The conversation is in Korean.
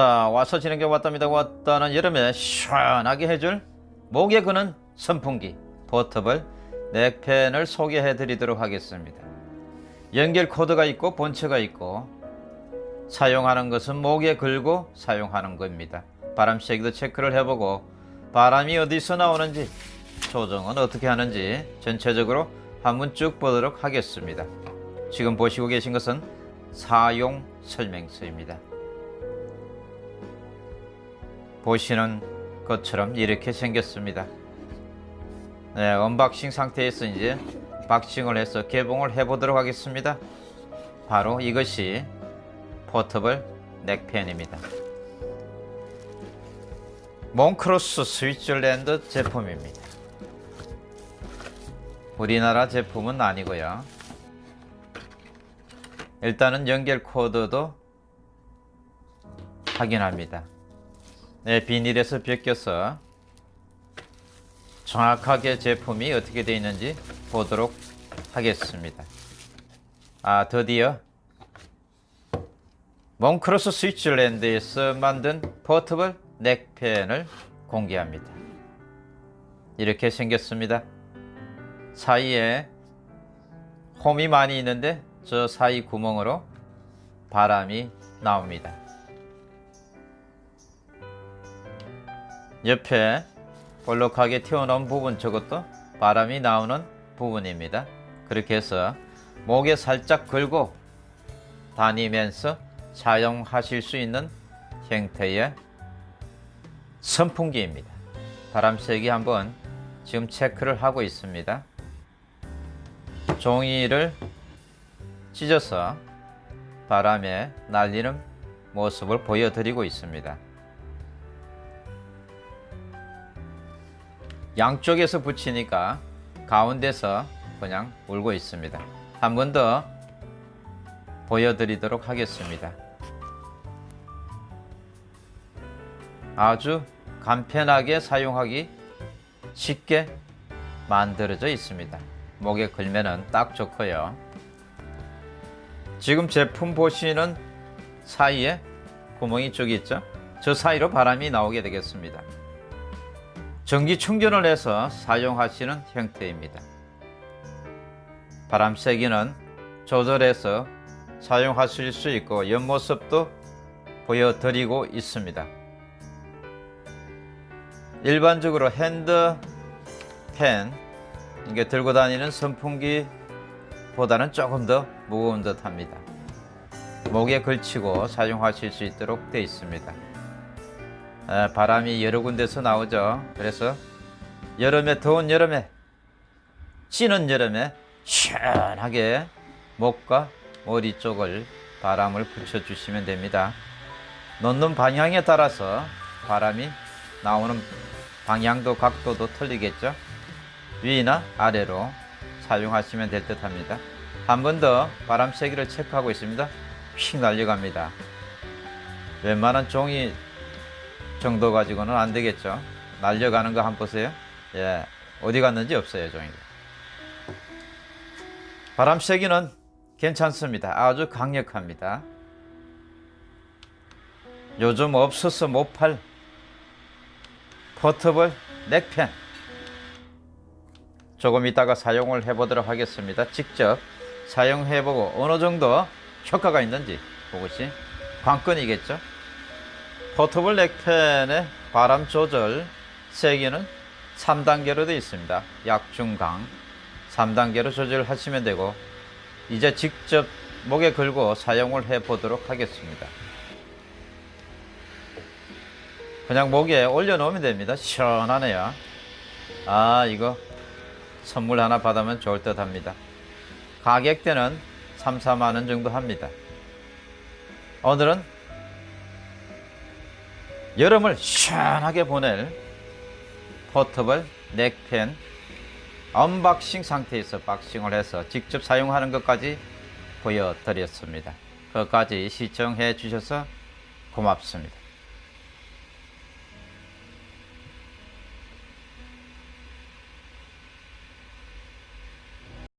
와서 지는 게 왔답니다. 왔다는 여름에 시원하게 해줄 목에 그는 선풍기 포터블 넥펜을 소개해 드리도록 하겠습니다. 연결 코드가 있고 본체가 있고 사용하는 것은 목에 걸고 사용하는 겁니다. 바람 세기도 체크를 해보고 바람이 어디서 나오는지 조정은 어떻게 하는지 전체적으로 한번 쭉 보도록 하겠습니다. 지금 보시고 계신 것은 사용 설명서입니다 보시는 것처럼 이렇게 생겼습니다. 네, unboxing 상태에서 이제 boxing을 해서 개봉을 해 보도록 하겠습니다. 바로 이것이 portable neck fan입니다. 몽크로스 Switzerland 제품입니다. 우리나라 제품은 아니고요. 일단은 연결 코드도 확인합니다. 네, 비닐에서 벗겨서 정확하게 제품이 어떻게 되어 있는지 보도록 하겠습니다. 아 드디어 몽크로스 스위tzerland에서 만든 포터블 넥펜을 공개합니다. 이렇게 생겼습니다. 사이에 홈이 많이 있는데 저 사이 구멍으로 바람이 나옵니다. 옆에 볼록하게 튀어나온 부분 저것도 바람이 나오는 부분입니다. 그렇게 해서 목에 살짝 걸고 다니면서 사용하실 수 있는 형태의 선풍기입니다. 바람 세기 한번 지금 체크를 하고 있습니다. 종이를 찢어서 바람에 날리는 모습을 보여드리고 있습니다. 양쪽에서 붙이니까 가운데서 그냥 울고 있습니다. 한 번 더 보여드리도록 하겠습니다. 아주 간편하게 사용하기 쉽게 만들어져 있습니다. 목에 걸면 딱 좋고요. 지금 제품 보시는 사이에 구멍이 쭉 있죠? 저 사이로 바람이 나오게 되겠습니다. 전기 충전을 해서 사용하시는 형태입니다. 바람 세기는 조절해서 사용하실 수 있고 옆모습도 보여드리고 있습니다. 일반적으로 핸드펜 이게 들고 다니는 선풍기 보다는 조금 더 무거운 듯 합니다. 목에 걸치고 사용하실 수 있도록 되어 있습니다. 바람이 여러 군데서 나오죠. 그래서 여름에 더운 여름에 찌는 여름에 시원하게 목과 머리 쪽을 바람을 붙여 주시면 됩니다. 놓는 방향에 따라서 바람이 나오는 방향도 각도도 틀리겠죠. 위나 아래로 사용하시면 될 듯 합니다. 한 번 더 바람 세기를 체크하고 있습니다. 휙 날려갑니다. 웬만한 종이 정도 가지고는 안 되겠죠. 날려가는 거 한번 보세요. 예, 어디 갔는지 없어요, 종이가. 바람 세기는 괜찮습니다. 아주 강력합니다. 요즘 없어서 못 팔 포터블 넥펜 조금 이따가 사용을 해보도록 하겠습니다. 직접 사용해보고 어느 정도 효과가 있는지 그것이 관건이겠죠. 포터블 넥펜의 바람 조절 세기는 3단계로 되어 있습니다. 약중강 3단계로 조절하시면 되고 이제 직접 목에 걸고 사용을 해 보도록 하겠습니다. 그냥 목에 올려 놓으면 됩니다. 시원하네요. 아 이거 선물 하나 받으면 좋을 듯 합니다. 가격대는 3, 4만원 정도 합니다. 오늘은 여름을 시원하게 보낼 portable neck fan unboxing 상태에서 boxing을 해서 직접 사용하는 것까지 보여드렸습니다. 끝까지 시청해 주셔서 고맙습니다.